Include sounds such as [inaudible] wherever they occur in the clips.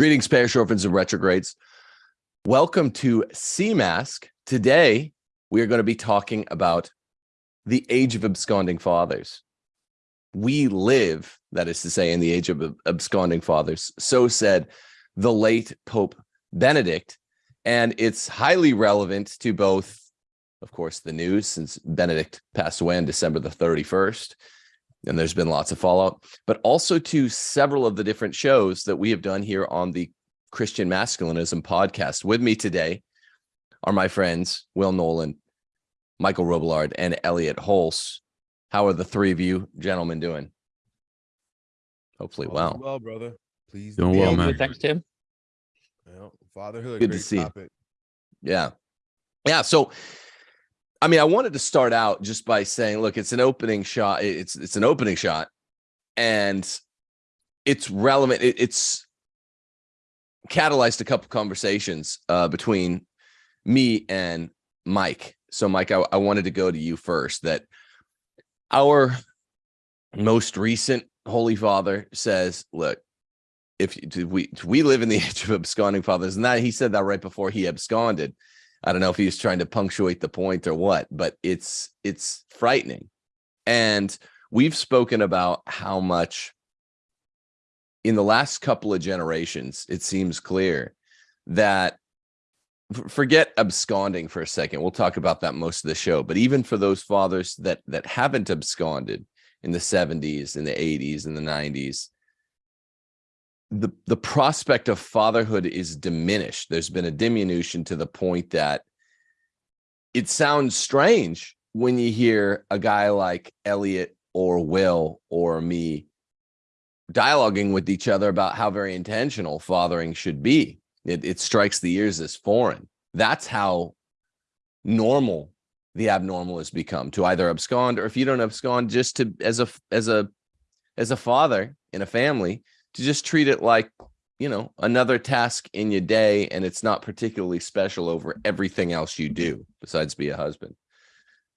Greetings, parish orphans and retrogrades. Welcome to CMASC. Today, we are going to be talking about the age of absconding fathers. We live, that is to say, in the age of absconding fathers. So said the late Pope Benedict. And it's highly relevant to both, of course, the news since Benedict passed away on December the 31st, and there's been lots of fallout, but also to several of the different shows that we have done here on the Christian Masculinism podcast. With me today are my friends, Will Nolan, Michael Robillard, and Elliot Hulse. How are the three of you gentlemen doing? Hopefully well. Well, brother. Please doing well, man. Thanks, Tim. Well, fatherhood. Good to see. Topic. Yeah. Yeah. So I mean, I wanted to start out just by saying, look, it's an opening shot. It's it's an opening shot, and it's relevant. It, it's catalyzed a couple conversations uh, between me and Mike. So, Mike, I, I wanted to go to you first. That our most recent Holy Father says, look, if we if we live in the [laughs] age of absconding fathers, and that he said that right before he absconded I don't know if he's trying to punctuate the point or what, but it's it's frightening. And we've spoken about how much in the last couple of generations, it seems clear that forget absconding for a second. We'll talk about that most of the show, but even for those fathers that that haven't absconded in the 70s, in the 80s, in the 90s, the the prospect of fatherhood is diminished. There's been a diminution to the point that it sounds strange when you hear a guy like Elliot or Will or me dialoguing with each other about how very intentional fathering should be. It, it strikes the ears as foreign. That's how normal the abnormal has become to either abscond or if you don't abscond just to as a as a as a father in a family to just treat it like you know another task in your day and it's not particularly special over everything else you do besides be a husband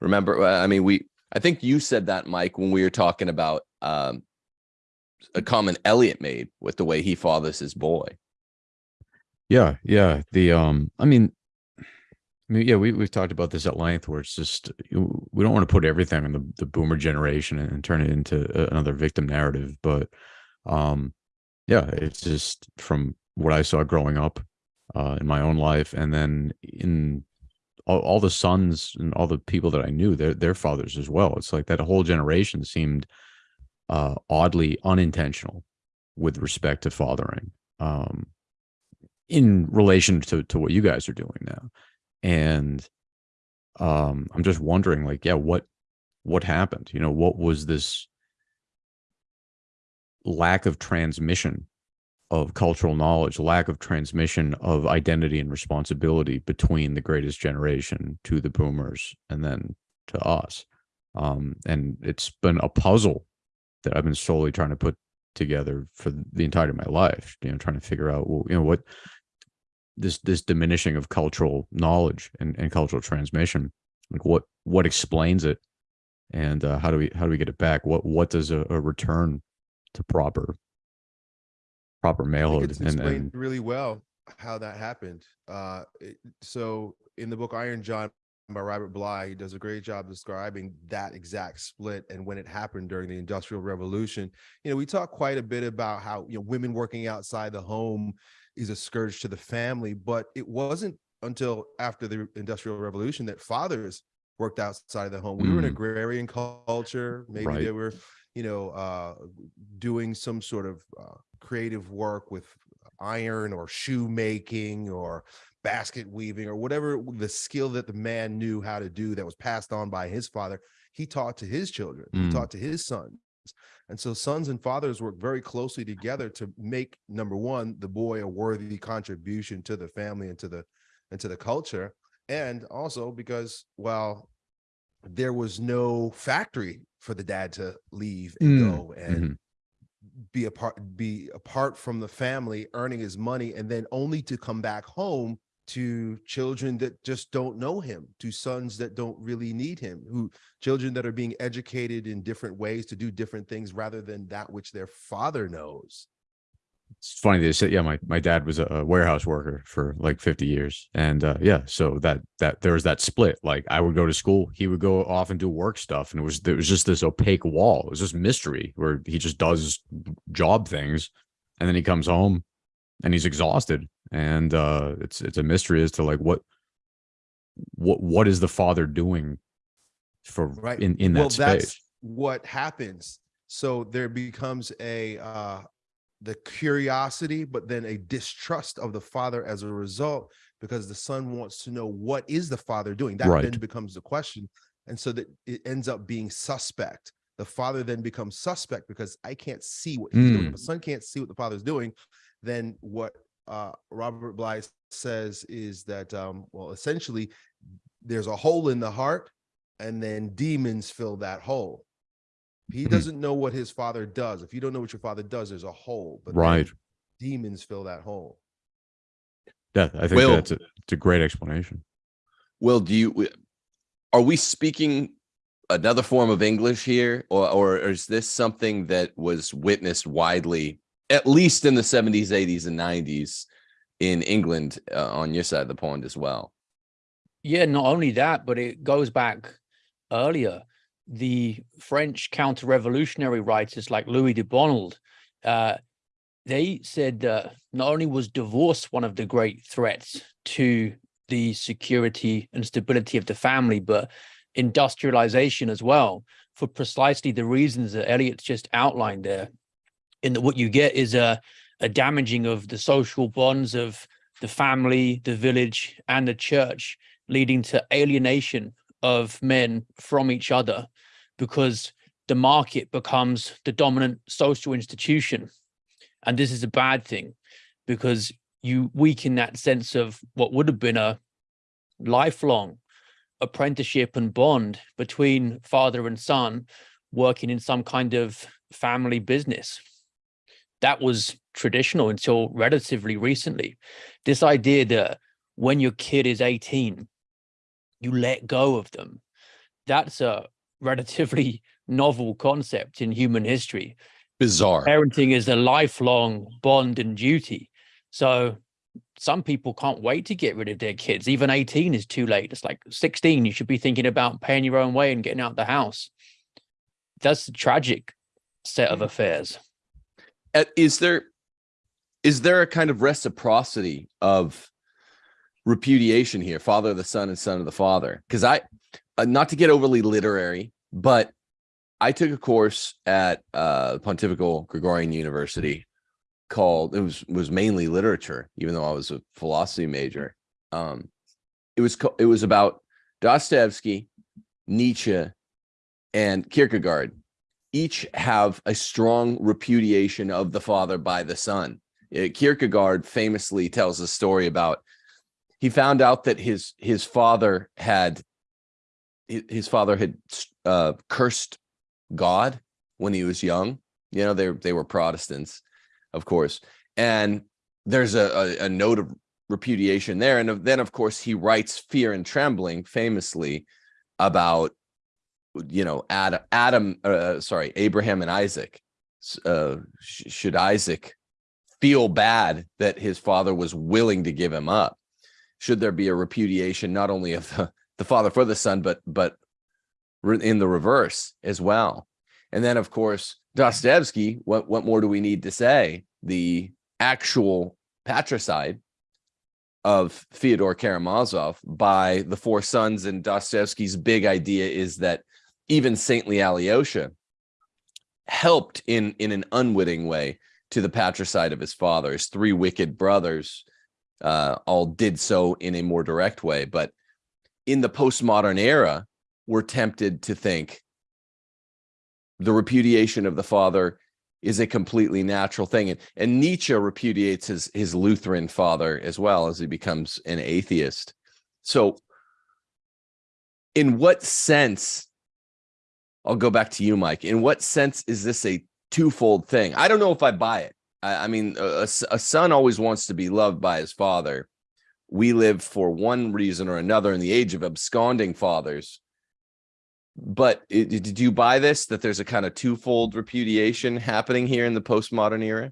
remember uh, i mean we i think you said that mike when we were talking about um, a comment elliot made with the way he fathers his boy yeah yeah the um i mean I mean, yeah, we, we've talked about this at length where it's just, we don't want to put everything on the, the boomer generation and, and turn it into another victim narrative. But, um, yeah, it's just from what I saw growing up uh, in my own life, and then in all, all, the sons and all the people that I knew, their their fathers as well. It's like that whole generation seemed uh, oddly unintentional with respect to fathering, um, in relation to to what you guys are doing now, and um, I'm just wondering, like, yeah, what what happened? You know, what was this lack of transmission of cultural knowledge, lack of transmission of identity and responsibility between the greatest generation to the boomers and then to us. Um, and it's been a puzzle that I've been slowly trying to put together for the entirety of my life, you know, trying to figure out, well, you know, what this, this diminishing of cultural knowledge and, and cultural transmission, like what, what explains it and uh, how do we, how do we get it back? What, what does a, a return to proper proper malehood it's and, and really well how that happened uh it, so in the book iron john by robert bly he does a great job describing that exact split and when it happened during the industrial revolution you know we talk quite a bit about how you know women working outside the home is a scourge to the family but it wasn't until after the industrial revolution that fathers worked outside of the home we mm. were an mm. agrarian culture maybe right. there were you know, uh, doing some sort of uh, creative work with iron or shoemaking or basket weaving or whatever the skill that the man knew how to do that was passed on by his father, he taught to his children, mm. he taught to his sons. And so sons and fathers work very closely together to make number one, the boy a worthy contribution to the family and to the and to the culture. And also because well, there was no factory for the dad to leave and mm. go and mm -hmm. be apart be apart from the family earning his money and then only to come back home to children that just don't know him to sons that don't really need him who children that are being educated in different ways to do different things rather than that which their father knows it's funny they said yeah my, my dad was a, warehouse worker for like 50 years and uh yeah so that that there was that split like i would go to school he would go off and do work stuff and it was there was just this opaque wall it was just mystery where he just does job things and then he comes home and he's exhausted and uh it's it's a mystery as to like what what what is the father doing for Right. in in that well, space that's what happens. So there becomes a uh the curiosity, but then a distrust of the father as a result, because the son wants to know what is the father doing. That Right. then becomes the question. And so that it ends up being suspect. The father then becomes suspect because I can't see what he's doing. If Mm. the son can't see what the father's doing, then what uh Robert Bly says is that um, well, essentially there's a hole in the heart and then demons fill that hole. If he Mhm. doesn't know what his father does, if you don't know what your father does, there's a hole. But right demons fill that hole. yeah i think Will- that's a, it's a great explanation Will, do you are we speaking another form of English here, or or is this something that was witnessed widely, at least in the 70s, 80s, and 90s in England uh, on your side of the pond as well? Yeah, not only that, but it goes back earlier. The French counter-revolutionary writers like Louis de Bonald, uh, they said that not only was divorce one of the great threats to the security and stability of the family, but industrialization as well, for precisely the reasons that Elliot's just outlined there. In that what you get is a, a damaging of the social bonds of the family, the village, and the church leading to alienation of men from each other because the market becomes the dominant social institution. And this is a bad thing because you weaken that sense of what would have been a lifelong apprenticeship and bond between father and son working in some kind of family business. That was traditional until relatively recently. This idea that when your kid is 18, you let go of them. That's a relatively [laughs] novel concept in human history. Bizarre. Parenting is a lifelong bond and duty. So some people can't wait to get rid of their kids. Even 18 is too late. It's like 16, you should be thinking about paying your own way and getting out the house. That's a tragic set of affairs. Uh, Is there is there a kind of reciprocity of repudiation here, father of the son and son of the father? Because I, uh, not to get overly literary, but I took a course at uh, Pontifical Gregorian University called it was was mainly literature, even though I was a philosophy major. Um, it was it was about Dostoevsky, Nietzsche, and Kierkegaard. Each have a strong repudiation of the father by the son. Uh, Kierkegaard famously tells a story about he found out that his his father had his father had uh, cursed God when he was young. You know, they they were Protestants, of course, and there's a, a, a note of repudiation there. And then, of course, he writes Fear and Trembling famously about you know Adam, Adam, uh, sorry, Abraham and Isaac. Uh, sh- should Isaac feel bad that his father was willing to give him up? Should there be a repudiation not only of the, the father for the son, but but in the reverse as well? And then, of course, Dostoevsky. What what more do we need to say? The actual patricide of Fyodor Karamazov by the four sons and Dostoevsky's big idea is that even saintly Alyosha helped in in an unwitting way to the patricide of his father. His three wicked brothers uh, all did so in a more direct way, but in the postmodern era, we're tempted to think the repudiation of the father is a completely natural thing. And, and Nietzsche repudiates his, his Lutheran father as well as he becomes an atheist. So, in what sense, I'll go back to you, Mike. In what sense is this a twofold thing? I don't know if I buy it. I, I mean, a son always wants to be loved by his father. We live for one reason or another in the age of absconding fathers but i- did you buy this that there's a kind of twofold repudiation happening here in the postmodern era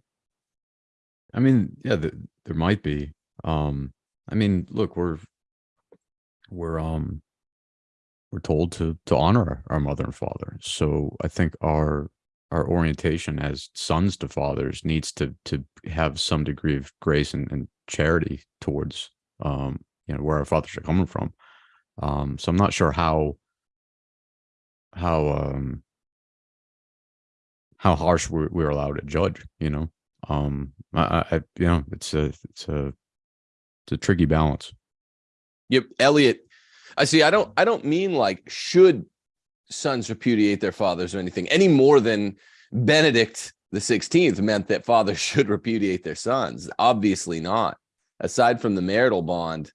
I mean, yeah, th- there might be. Um, I mean, look, we're we're um we're told to to honor our, our mother and father. So I think our our orientation as sons to fathers needs to to have some degree of grace and, and charity towards um you know where our fathers are coming from. Um, so I'm not sure how how um how harsh we're, we're allowed to judge. You know, um, I, I you know it's a it's a it's a tricky balance. Yep, Elliot. I see. I don't. I don't mean like should sons repudiate their fathers or anything any more than Benedict the Sixteenth meant that fathers [laughs] should repudiate their sons. Obviously not. Aside from the marital bond,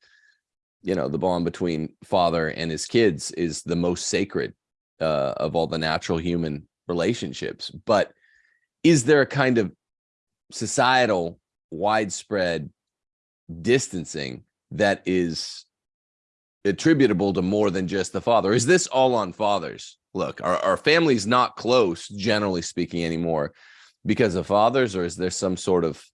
you know, the bond between father and his kids is the most sacred uh, of all the natural human relationships. But is there a kind of societal widespread distancing that is attributable to more than just the father is this all on fathers look our, family's not close generally speaking anymore because of fathers or is there some sort of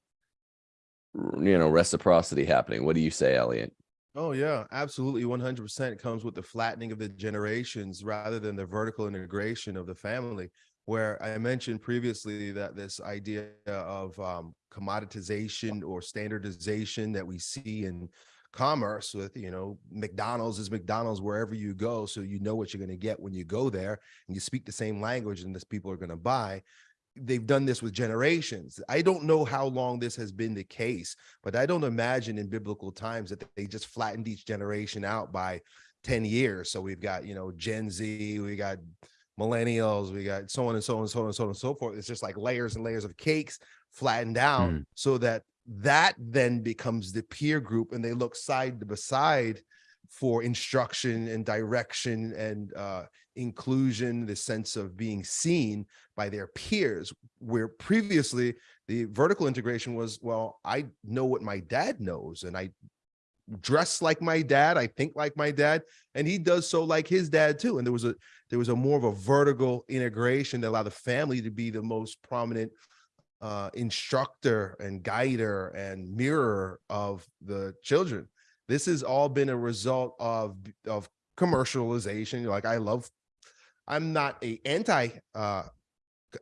you know reciprocity happening what do you say elliot Oh yeah, absolutely. 100% comes with the flattening of the generations rather than the vertical integration of the family. Where I mentioned previously that this idea of um, commoditization or standardization that we see in commerce with, you know, McDonald's is McDonald's wherever you go. So you know what you're going to get when you go there and you speak the same language and this people are going to buy they've done this with generations. I don't know how long this has been the case, but I don't imagine in biblical times that they just flattened each generation out by 10 years. So we've got, you know, Gen Z, we got millennials, we got so on and so on and so on and so on and so forth. It's just like layers and layers of cakes flattened out Mm. so that that then becomes the peer group and they look side by side for instruction and direction and uh, inclusion, the sense of being seen by their peers, where previously the vertical integration was, well, I know what my dad knows and I dress like my dad, I think like my dad, and he does so like his dad too. And there was a there was a more of a vertical integration that allowed the family to be the most prominent uh, instructor and guider and mirror of the children. This has all been a result of of commercialization. Like I love, I'm not a anti uh,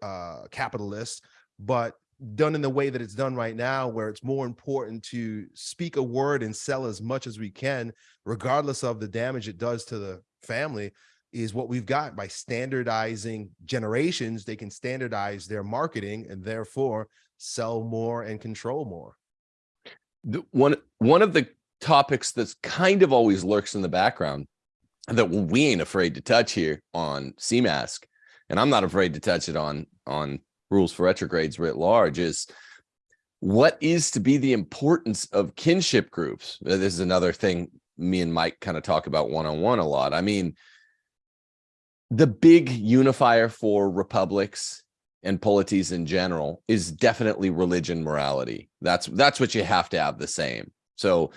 uh, capitalist, but done in the way that it's done right now, where it's more important to speak a word and sell as much as we can, regardless of the damage it does to the family, is what we've got by standardizing generations. They can standardize their marketing and therefore sell more and control more. the, one one of the topics that's kind of always lurks in the background that we ain't afraid to touch here on CMask, and I'm not afraid to touch it on on rules for retrogrades writ large is what is to be the importance of kinship groups. Uh, This is another thing me and Mike kind of talk about one on one a lot. I mean, the big unifier for republics and polities in general is definitely religion morality that's that's what you have to have the same so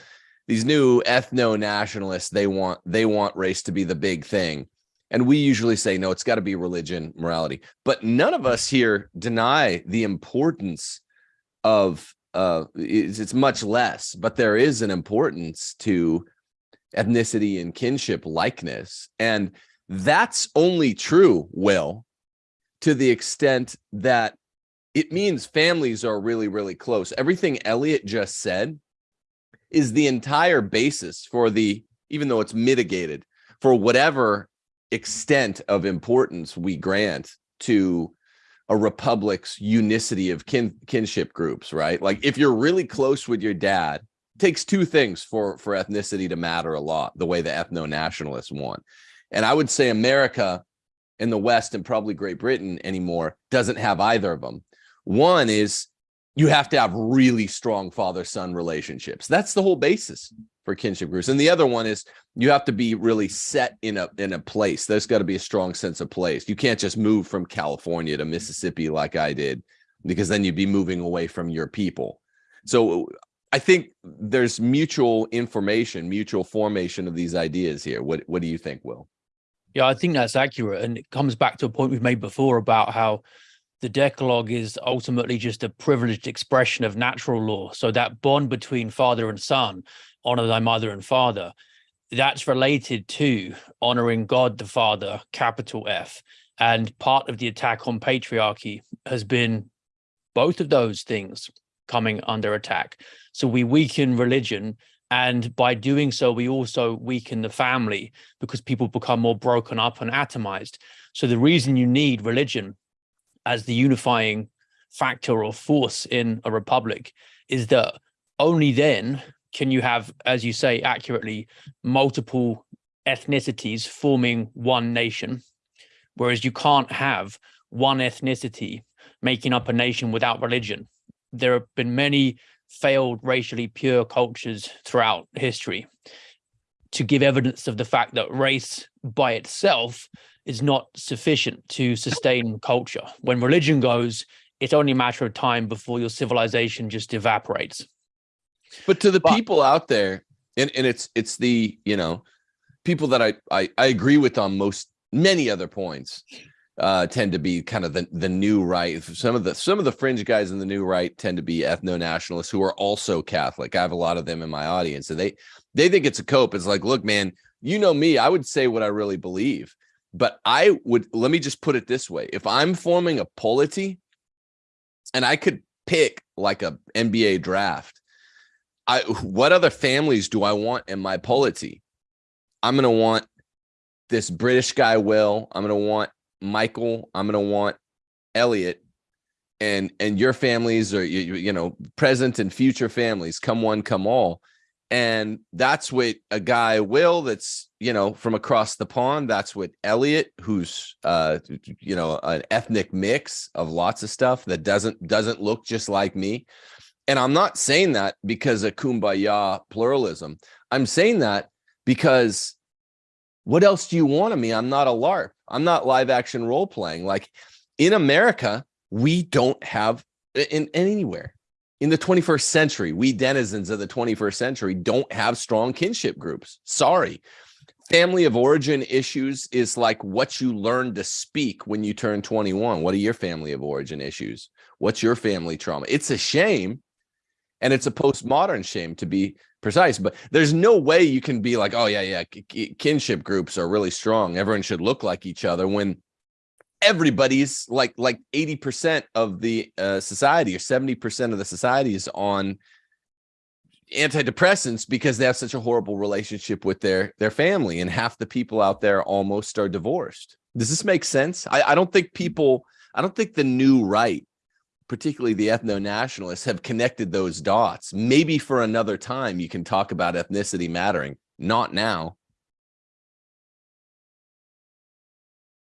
these new ethno nationalists they want they want race to be the big thing. And we usually say no it's got to be religion morality. But none of us here deny the importance of uh it's, it's much less but there is an importance to ethnicity and kinship likeness. And that's only true will to the extent that it means families are really, really close. Everything Elliot just said is the entire basis for the, even though it's mitigated, for whatever extent of importance we grant to a republic's unicity of kin kinship groups, right? Like if you're really close with your dad, takes two things for for ethnicity to matter a lot, the way the ethno-nationalists want. And I would say America in the West and probably Great Britain anymore doesn't have either of them. One is you have to have really strong father son relationships. That's the whole basis for kinship groups. And the other one is you have to be really set in a in a place. There's got to be a strong sense of place. You can't just move from California to Mississippi like I did because then you'd be moving away from your people. So I think there's mutual information, mutual formation of these ideas here. What what do you think, Will? Yeah, I think that's accurate. And it comes back to a point we've made before about how the Decalogue is ultimately just a privileged expression of natural law. So that bond between father and son, honor thy mother and father, that's related to honoring God the Father, capital F. And part of the attack on patriarchy has been both of those things coming under attack. So we weaken religion. And by doing so, we also weaken the family because people become more broken up and atomized. So the reason you need religion as the unifying factor or force in a republic is that only then can you have, as you say accurately, multiple ethnicities forming one nation, whereas you can't have one ethnicity making up a nation without religion. There have been many failed racially pure cultures throughout history to give evidence of the fact that race by itself is not sufficient to sustain culture. When religion goes, it's only a matter of time before your civilization just evaporates. But to the But- people out there, and, and it's it's the you know people that I, I I agree with on most many other points uh tend to be kind of the the new right. Some of the some of the fringe guys in the new right tend to be ethno nationalists who are also Catholic. I have a lot of them in my audience, and they they think it's a cope. It's like, look, man, you know me. I would say what I really believe, but I would let me just put it this way: if I'm forming a polity, and I could pick like a NBA draft I what other families do I want in my polity? I'm gonna want this British guy Will. I'm gonna want Michael. I'm gonna want Elliot, and and your families you, you you know present and future families. Come one, come all, and that's what a guy Will that's you know from across the pond. That's what Elliot, who's uh you know an ethnic mix of lots of stuff that doesn't doesn't look just like me and I'm not saying that because of kumbaya pluralism. I'm saying that because what else do you want of me? I'm not a LARP. I'm not live action role playing. Like in America, we don't have in, in anywhere in the 21st century, we denizens of the 21st century don't have strong kinship groups. Sorry. Family of origin issues is like what you learn to speak when you turn 21. What are your family of origin issues? What's your family trauma? It's a shame and it's a postmodern shame to be precise but there's no way you can be like oh yeah yeah kinship groups are really strong everyone should look like each other when everybody's like like 80% of the uh, society or 70% of the society is on antidepressants because they have such a horrible relationship with their their family and half the people out there almost are divorced. Does this make sense? I, I don't think people i don't think the new right particularly the ethno-nationalists have connected those dots. Maybe for another time you can talk about ethnicity mattering. Not now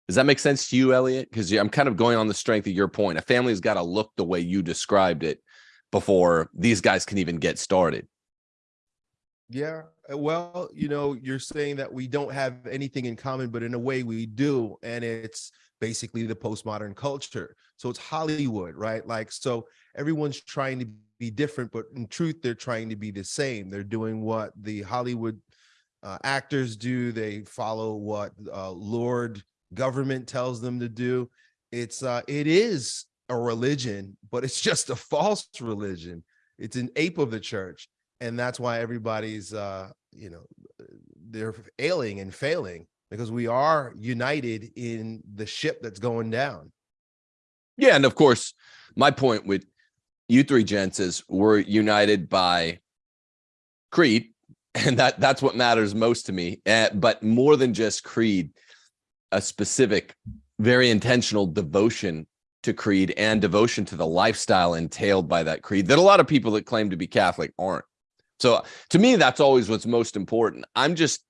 does that make sense to you elliot because i'm kind of going on the strength of your point a family's got to look the way you described it before these guys can even get started Yeah. uh, Well, you know, you're saying that we don't have anything in common, but in a way we do. And it's basically the postmodern culture. So it's Hollywood, right? Like, so everyone's trying to be different, but in truth, they're trying to be the same. They're doing what the Hollywood uh, actors do. They follow what uh, Lord government tells them to do. It's, uh, it is a religion, but it's just a false religion. It's an ape of the church and that's why everybody's uh you know they're ailing and failing because we are united in the ship that's going down Yeah, and of course, my point with you three gents is we're united by creed, [laughs] and that that's what matters most to me. Uh, but more than just creed, a specific, very intentional devotion to creed and devotion to the lifestyle entailed by that creed that a lot of people that claim to be Catholic aren't. So to me, that's always what's most important. I'm just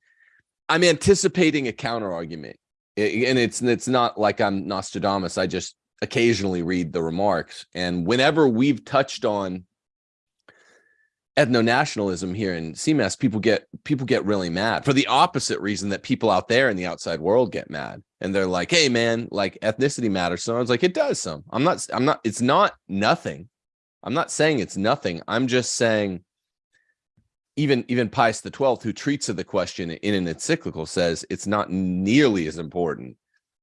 I'm anticipating a counter argument, and it's it's not like I'm Nostradamus. I just occasionally read the remarks. And whenever we've touched on ethno-nationalism here in CMAS, people get people get really mad for the opposite reason that people out there in the outside world get mad. And they're like, hey man, like ethnicity matters. So I was like, it does some. I'm not, I'm not, it's not nothing. I'm not saying it's nothing. I'm just saying even even Pius the 12th, who treats of the question in an encyclical, says it's not nearly as important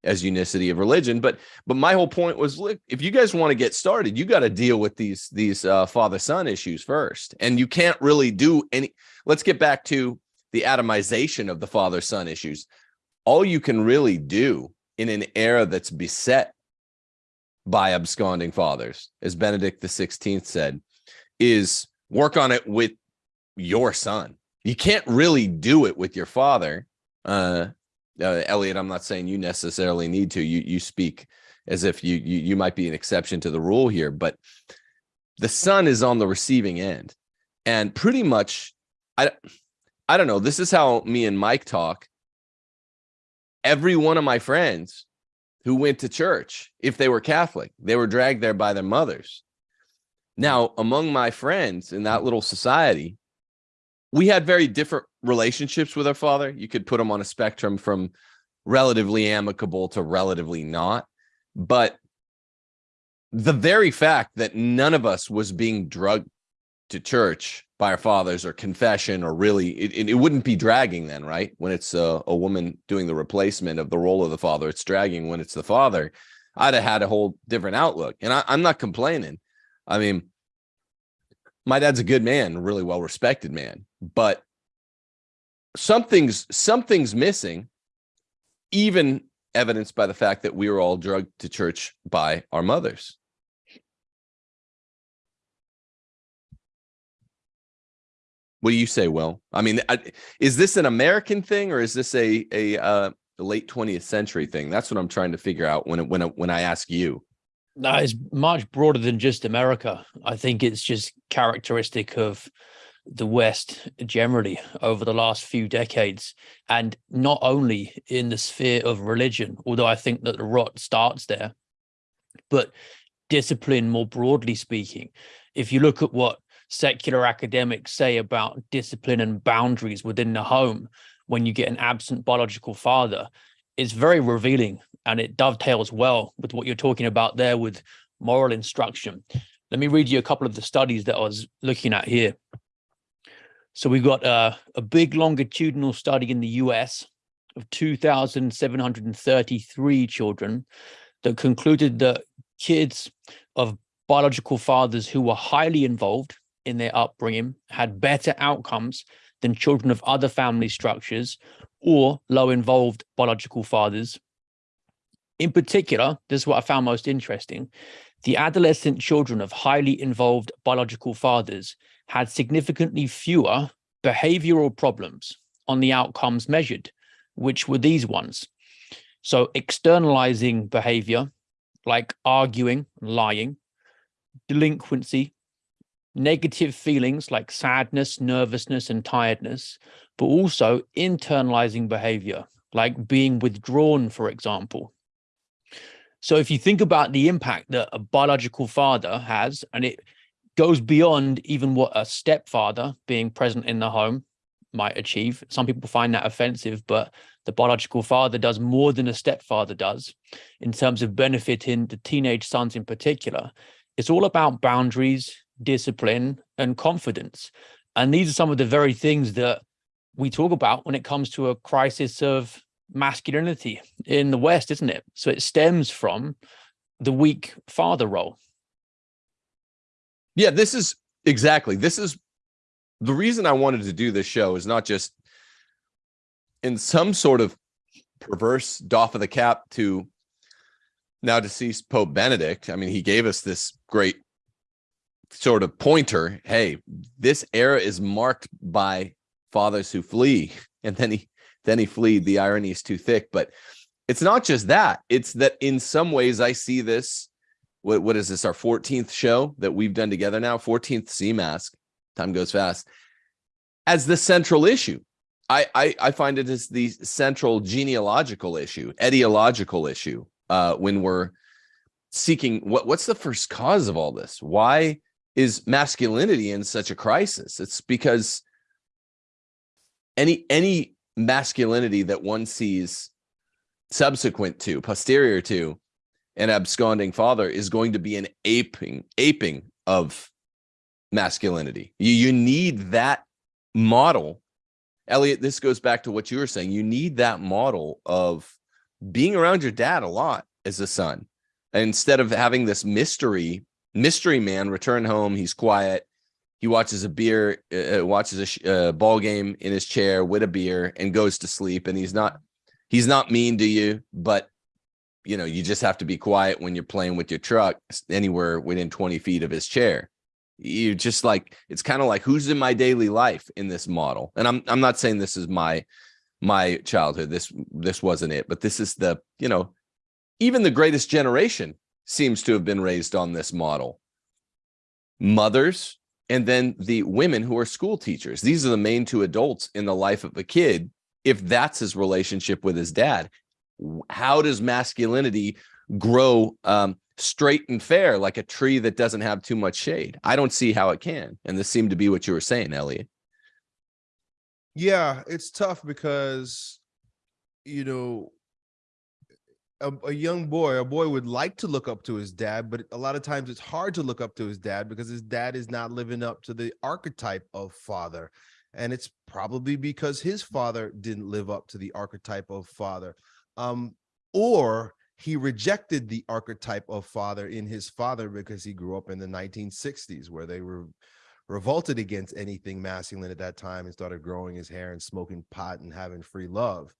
as unicity of religion. But but my whole point was, look, if you guys want to get started, you got to deal with these these uh, father son issues first, and you can't really do any. Let's get back to the atomization of the father son issues. All you can really do in an era that's beset by absconding fathers, as Benedict the Sixteenth said, is work on it with your son. You can't really do it with your father. Uh, uh, Elliot, I'm not saying you necessarily need to. You you speak as if you, you you might be an exception to the rule here, but the son is on the receiving end, and pretty much, I I don't know. This is how me and Mike talk. Every one of my friends who went to church, if they were Catholic, they were dragged there by their mothers. Now, among my friends in that little society, we had very different relationships with our father. You could put them on a spectrum from relatively amicable to relatively not. But the very fact that none of us was being drugged to church by our fathers or confession or really it, it wouldn't be dragging then right when it's a, a woman doing the replacement of the role of the father it's dragging when it's the father i'd have had a whole different outlook and I, i'm not complaining i mean my dad's a good man really well respected man but something's something's missing even evidenced by the fact that we were all drugged to church by our mothers What do you say, Will? I mean, I, is this an American thing or is this a a uh, late 20th century thing? That's what I'm trying to figure out when when when I ask you. No, it's much broader than just America. I think it's just characteristic of the West generally over the last few decades, and not only in the sphere of religion, although I think that the rot starts there, but discipline more broadly speaking. If you look at what secular academics say about discipline and boundaries within the home when you get an absent biological father it's very revealing and it dovetails well with what you're talking about there with moral instruction. Let me read you a couple of the studies that I was looking at here. So we've got uh, a big longitudinal study in the US of 2,733 children that concluded that kids of biological fathers who were highly involved in their upbringing had better outcomes than children of other family structures or low involved biological fathers. In particular, this is what I found most interesting. The adolescent children of highly involved biological fathers had significantly fewer behavioral problems on the outcomes measured, which were these ones. So externalizing behavior like arguing, lying, delinquency, negative feelings like sadness, nervousness, and tiredness, but also internalizing behavior like being withdrawn, for example. So if you think about the impact that a biological father has, and it goes beyond even what a stepfather being present in the home might achieve. Some people find that offensive, but the biological father does more than a stepfather does in terms of benefiting the teenage sons in particular. It's all about boundaries, discipline, and confidence. And these are some of the very things that we talk about when it comes to a crisis of masculinity in the West, isn't it? So it stems from the weak father role. Yeah, this is exactly. This is the reason I wanted to do this show is not just in some sort of perverse doff of the cap to now deceased Pope Benedict. I mean, he gave us this great sort of pointer hey this era is marked by fathers who flee [laughs] and then he then he fleed the irony is too thick but it's not just that it's that in some ways i see this what, what is this our 14th show that we've done together now? 14th CMASC time goes fast. As the central issue I, I i find it as the central genealogical issue etiological issue uh when we're seeking what what's the first cause of all this? Why is masculinity in such a crisis? It's because any any masculinity that one sees subsequent to posterior to an absconding father is going to be an aping aping of masculinity. You, you need that model. Elliot this goes back to what you were saying. You need that model of being around your dad a lot as a son. Instead of having this mystery mystery man return home he's quiet he watches a beer uh, watches a uh, ball game in his chair with a beer and goes to sleep and he's not he's not mean to you but you know you just have to be quiet when you're playing with your truck anywhere within 20 feet of his chair. You just like it's kind of like who's in my daily life in this model? And i'm i'm not saying this is my my childhood this this wasn't it but this is the you know even the greatest generation seems to have been raised on this model. Mothers and then the women who are school teachers. These are the main two adults in the life of a kid if that's his relationship with his dad how does masculinity grow um, straight and fair like a tree that doesn't have too much shade i don't see how it can and this seemed to be what you were saying elliot Yeah, it's tough because, you know, a, a young boy, a boy would like to look up to his dad, but a lot of times it's hard to look up to his dad because his dad is not living up to the archetype of father. And it's probably because his father didn't live up to the archetype of father. Um, or he rejected the archetype of father in his father because he grew up in the 1960s where they were revolted against anything masculine at that time and started growing his hair and smoking pot and having free love.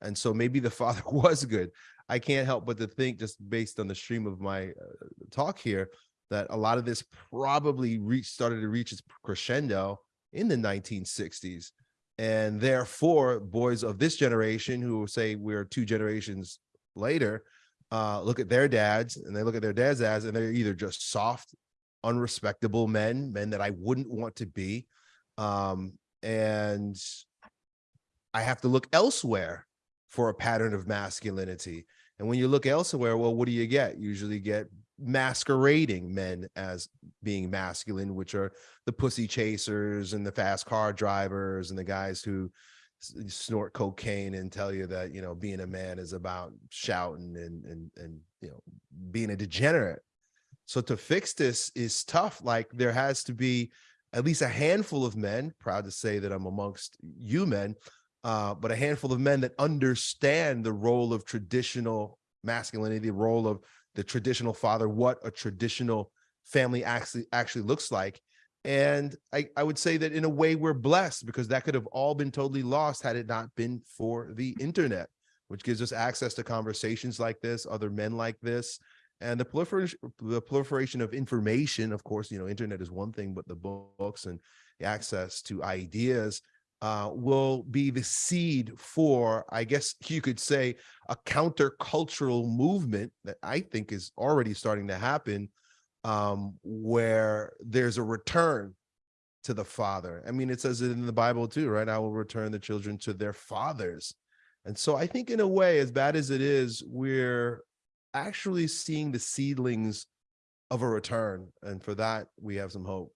And so maybe the [laughs] father was good. I can't help but to think, just based on the stream of my uh, talk here, that a lot of this probably reached started to reach its crescendo in the 1960s. And therefore, boys of this generation who say we're two generations later, uh, look at their dads and they look at their dads as, and they're either just soft unrespectable men, men that I wouldn't want to be. Um, and I have to look elsewhere for a pattern of masculinity. And when you look elsewhere, well, what do you get? Usually get masquerading men as being masculine, which are the pussy chasers and the fast car drivers and the guys who snort cocaine and tell you that you know being a man is about shouting and and and you know being a degenerate so to fix this is tough. Like there has to be at least a handful of men, proud to say that I'm amongst you men, uh, but a handful of men that understand the role of traditional masculinity, the role of the traditional father, what a traditional family actually actually looks like. And I, I would say that in a way we're blessed because that could have all been totally lost had it not been for the internet, which gives us access to conversations like this, other men like this, and the proliferation the proliferation of information of course you know internet is one thing but the books and the access to ideas uh, will be the seed for i guess you could say a countercultural movement that i think is already starting to happen um, where there's a return to the father i mean it says it in the bible too right i will return the children to their fathers and so i think in a way as bad as it is we're actually seeing the seedlings of a return. And for that, we have some hope.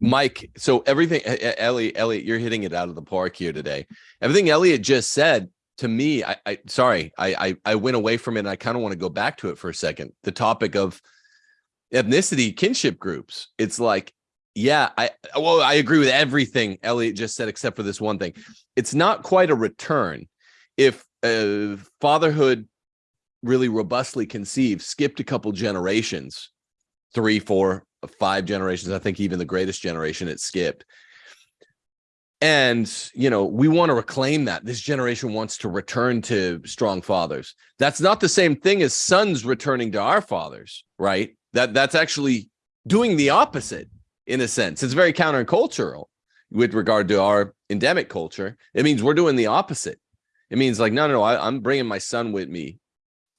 Mike, so everything Elliot, Elliot, you're hitting it out of the park here today. Everything Elliot just said to me, I, I sorry, I, I I went away from it and I kind of want to go back to it for a second. The topic of ethnicity kinship groups. It's like, yeah, I well, I agree with everything Elliot just said, except for this one thing. It's not quite a return. If uh, fatherhood really robustly conceived skipped a couple generations three four five generations i think even the greatest generation it skipped. And you know we want to reclaim that. This generation wants to return to strong fathers. That's not the same thing as sons returning to our fathers right? That that's actually doing the opposite in a sense. It's very countercultural with regard to our endemic culture. It means we're doing the opposite. It means like no no no I, i'm bringing my son with me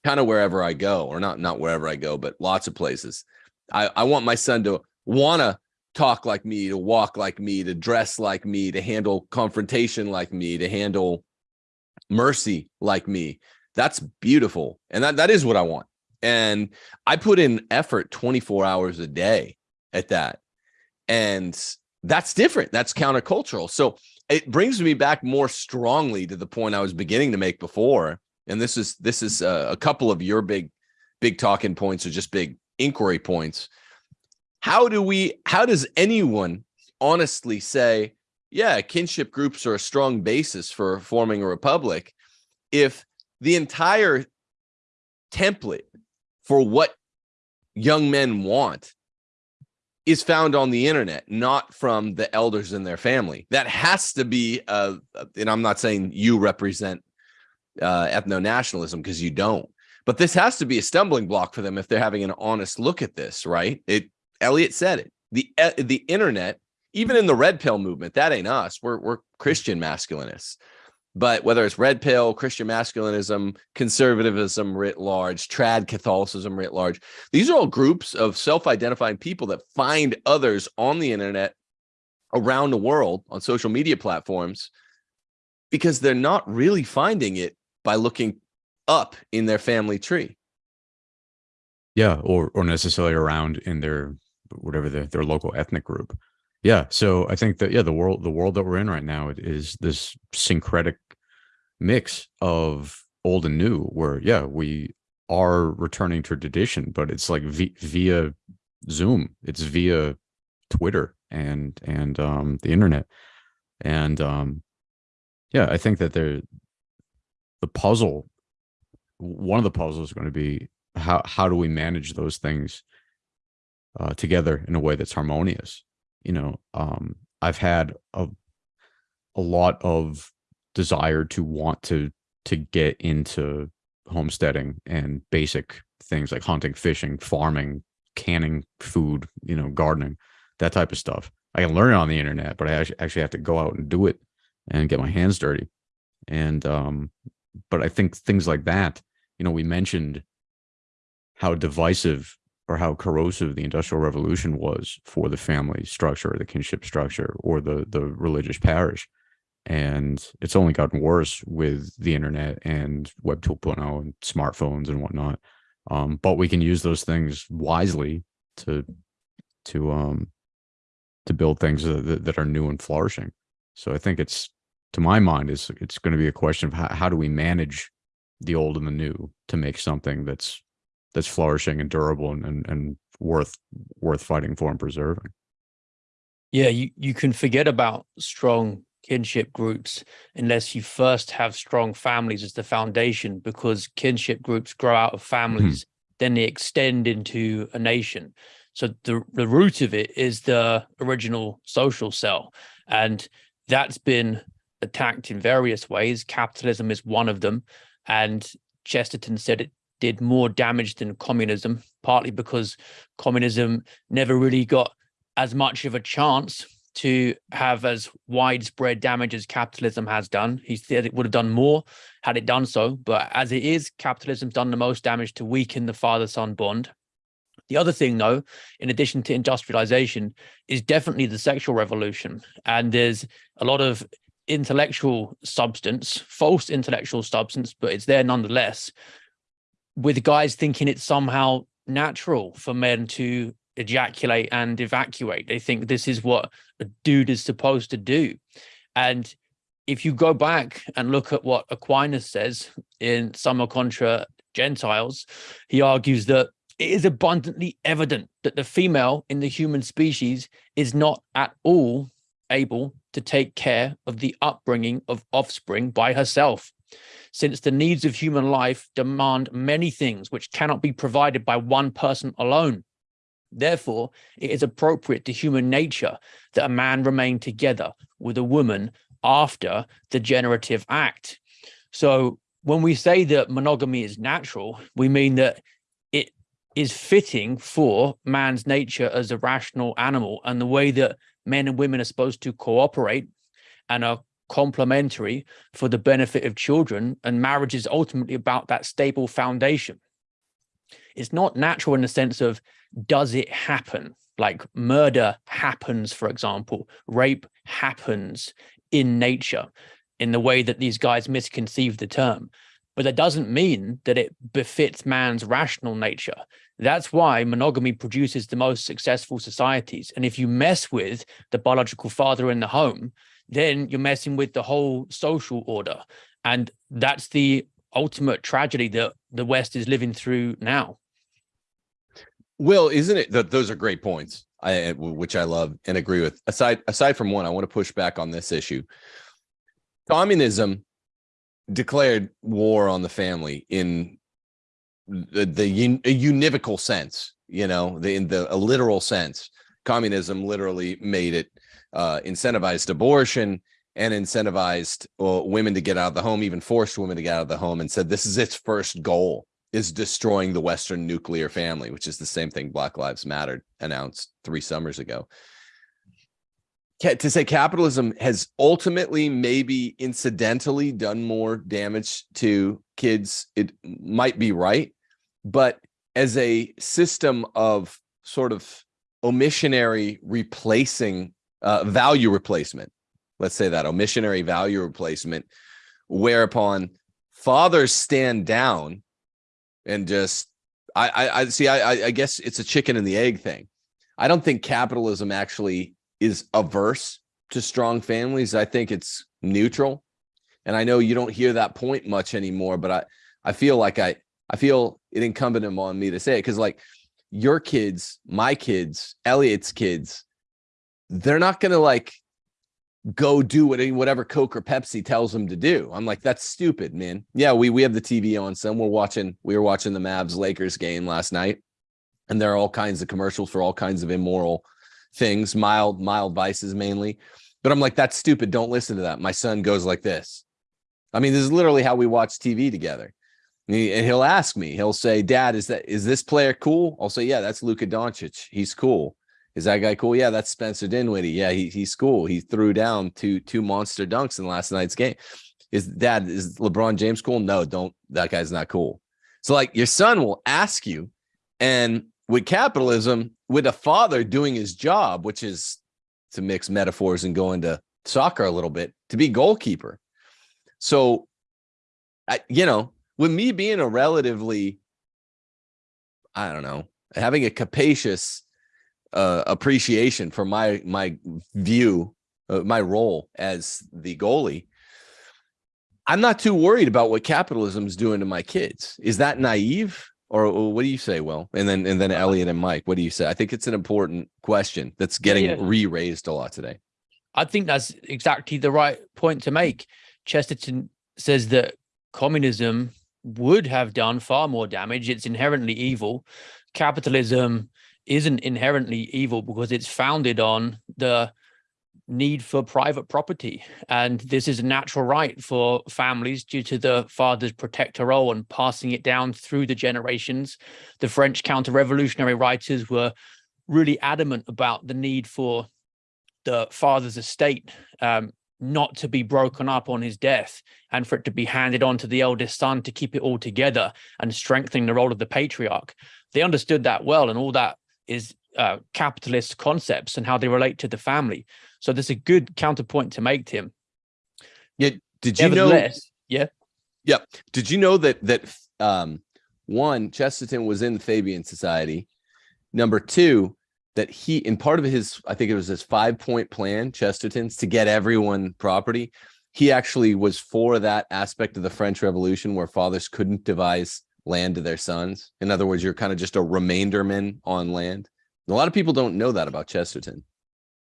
kind of wherever I go, or not not wherever I go, but lots of places. I, I want my son to want to talk like me, to walk like me, to dress like me, to handle confrontation like me, to handle mercy like me. That's beautiful. And that, that is what I want. And I put in effort 24 hours a day at that. And that's different. That's countercultural. So it brings me back more strongly to the point I was beginning to make before and this is this is uh, a couple of your big big talking points or just big inquiry points how do we how does anyone honestly say yeah kinship groups are a strong basis for forming a republic if the entire template for what young men want is found on the internet, not from the elders in their family. That has to be, uh, and I'm not saying you represent uh, ethno nationalism because you don't, but this has to be a stumbling block for them if they're having an honest look at this, right? It Elliot said it. The uh, the internet, even in the red pill movement, that ain't us. We're we're Christian masculinists. But whether it's red pill, Christian masculinism, conservatism writ large, trad Catholicism writ large, these are all groups of self-identifying people that find others on the internet around the world on social media platforms because they're not really finding it by looking up in their family tree. Yeah, or or necessarily around in their whatever their their local ethnic group. Yeah, so I think that yeah, the world the world that we're in right now is this syncretic mix of old and new, where yeah, we are returning to tradition, but it's like via Zoom, it's via Twitter and and um, the internet, and um, yeah, I think that there the puzzle one of the puzzles is going to be how how do we manage those things uh, together in a way that's harmonious? You know um, i've had a a lot of desire to want to to get into homesteading and basic things like hunting fishing farming canning food you know gardening that type of stuff. I can learn it on the internet but i actually have to go out and do it and get my hands dirty. And um but i think things like that you know, we mentioned how divisive or how corrosive the industrial revolution was for the family structure, the kinship structure, or the the religious parish. And it's only gotten worse with the internet and Web 2.0 and smartphones and whatnot. Um, but we can use those things wisely to to um to build things that, that are new and flourishing. So I think it's to my mind is it's going to be a question of how, how do we manage the old and the new to make something that's that's flourishing and durable and, and, and worth worth fighting for and preserving. Yeah, you, you can forget about strong kinship groups unless you first have strong families as the foundation because kinship groups grow out of mm-hmm. families, mm -hmm. then they extend into a nation. So the, the root of it is the original social cell. And that's been attacked in various ways. Capitalism is one of them. And Chesterton said it did more damage than communism, partly because communism never really got as much of a chance to have as widespread damage as capitalism has done. He said it would have done more had it done so, but as it is, capitalism's done the most damage to weaken the father-son bond. The other thing, though, in addition to industrialization, is definitely the sexual revolution. And there's a lot of intellectual substance, false intellectual substance, but it's there nonetheless, with guys thinking it's somehow natural for men to ejaculate and evacuate. They think this is what a dude is supposed to do. And if you go back and look at what Aquinas says in Summa Contra Gentiles, he argues that it is abundantly evident that the female in the human species is not at all able to take care of the upbringing of offspring by herself, since the needs of human life demand many things which cannot be provided by one person alone. Therefore, it is appropriate to human nature that a man remain together with a woman after the generative act. So when we say that monogamy is natural, we mean that it is fitting for man's nature as a rational animal and the way that men and women are supposed to cooperate and are complementary for the benefit of children and marriage is ultimately about that stable foundation. It's not natural in the sense of does it happen? Like murder happens for example. Rape happens in nature in the way that these guys misconceive the term. But that doesn't mean that it befits man's rational nature that's why monogamy produces the most successful societies. And if you mess with the biological father in the home, then you're messing with the whole social order. And that's the ultimate tragedy that the West is living through now. Will, isn't it that those are great points, I, which I love and agree with. Aside aside from one, I want to push back on this issue. Communism declared war on the family in the, the a univocal sense, you know, the, in the a literal sense. Communism literally made it uh, incentivized abortion and incentivized uh, women to get out of the home, even forced women to get out of the home, and said this is its first goal is destroying the Western nuclear family, which is the same thing Black Lives Matter announced three summers ago. To say capitalism has ultimately, maybe incidentally, done more damage to kids, it might be right. But as a system of sort of omissionary replacing uh, value replacement, let's say that omissionary value replacement, whereupon fathers stand down and just I I, I see I I- guess it's a chicken and the egg thing. I don't think capitalism actually is averse to strong families. I think it's neutral. And I know you don't hear that point much anymore, but I I feel like I I feel it incumbent on me to say it because like your kids, my kids, Elliot's kids, they're not gonna like go do what whatever Coke or Pepsi tells them to do. I'm like, that's stupid, man. Yeah, we we have the TV on. Some we're watching. We were watching the Mavs Lakers game last night, and there are all kinds of commercials for all kinds of immoral things, mild mild vices mainly. But I'm like, that's stupid. Don't listen to that. My son goes like this. I mean, this is literally how we watch TV together. And he- and he'll ask me. He'll say, "Dad, is that is this player cool?" I'll say, "Yeah, that's Luka Doncic. He's cool." Is that guy cool? Yeah, that's Spencer Dinwiddie. Yeah, he, he's cool. He threw down two two monster dunks in last night's game. Is dad is LeBron James cool? No, don't. That guy's not cool. So like your son will ask you, and with capitalism, with a father doing his job, which is to mix metaphors and go into soccer a little bit, to be goalkeeper. So, I, you know, with me being a relatively, I don't know, having a capacious uh, appreciation for my my view, uh, my role as the goalie. I'm not too worried about what capitalism is doing to my kids. Is that naive, or, or what do you say, Will? And then and then Elliot and Mike, what do you say? I think it's an important question that's getting yeah. re-raised a lot today. I think that's exactly the right point to make. Chesterton says that communism would have done far more damage. It's inherently evil. Capitalism isn't inherently evil because it's founded on the need for private property. And this is a natural right for families due to the father's protector role and passing it down through the generations. The French counter-revolutionary writers were really adamant about the need for the father's estate um, not to be broken up on his death and for it to be handed on to the eldest son to keep it all together and strengthening the role of the patriarch. They understood that well, and all that is uh, capitalist concepts and how they relate to the family. So there's a good counterpoint to make, Tim. Yeah, did you know? Nevertheless, yeah, Did you know that that um, one Chesterton was in the Fabian Society? Number two, that he in part of his, I think it was his five point plan, Chesterton's to get everyone property. He actually was for that aspect of the French Revolution where fathers couldn't devise land to their sons. In other words, you're kind of just a remainderman on land. A lot of people don't know that about Chesterton.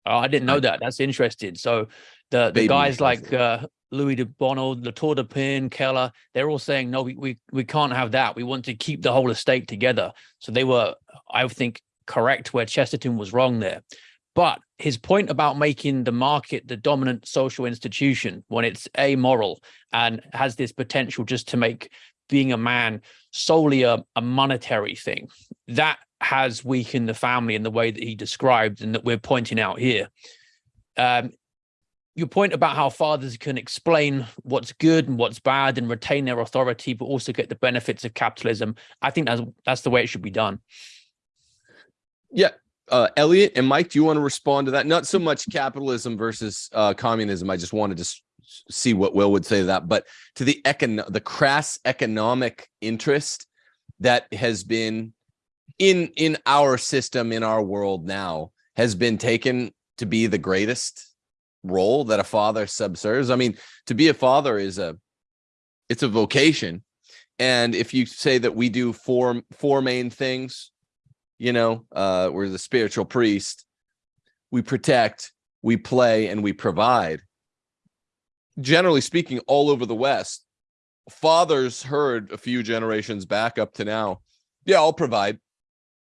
Oh, I didn't know that. That's interesting. So the the Baby guys like uh, Louis de Bonald, Latour de Pin, Keller, they're all saying no, we, we we can't have that. We want to keep the whole estate together. So they were, I think, correct where Chesterton was wrong there. But his point about making the market the dominant social institution when it's amoral and has this potential just to make being a man solely a, a monetary thing, that has weakened the family in the way that he described and that we're pointing out here. Um, your point about how fathers can explain what's good and what's bad and retain their authority, but also get the benefits of capitalism. I think that's that's the way it should be done. Yeah. Uh, Elliot and Mike, do you want to respond to that? Not so much capitalism versus uh, communism. I just wanted to see what Will would say to that, but to the econ the crass economic interest that has been in in our system in our world now has been taken to be the greatest role that a father subserves. I mean, to be a father is a it's a vocation, and if you say that we do four four main things you know uh we're the spiritual priest we protect we play and we provide generally speaking all over the west fathers heard a few generations back up to now, yeah, I'll provide.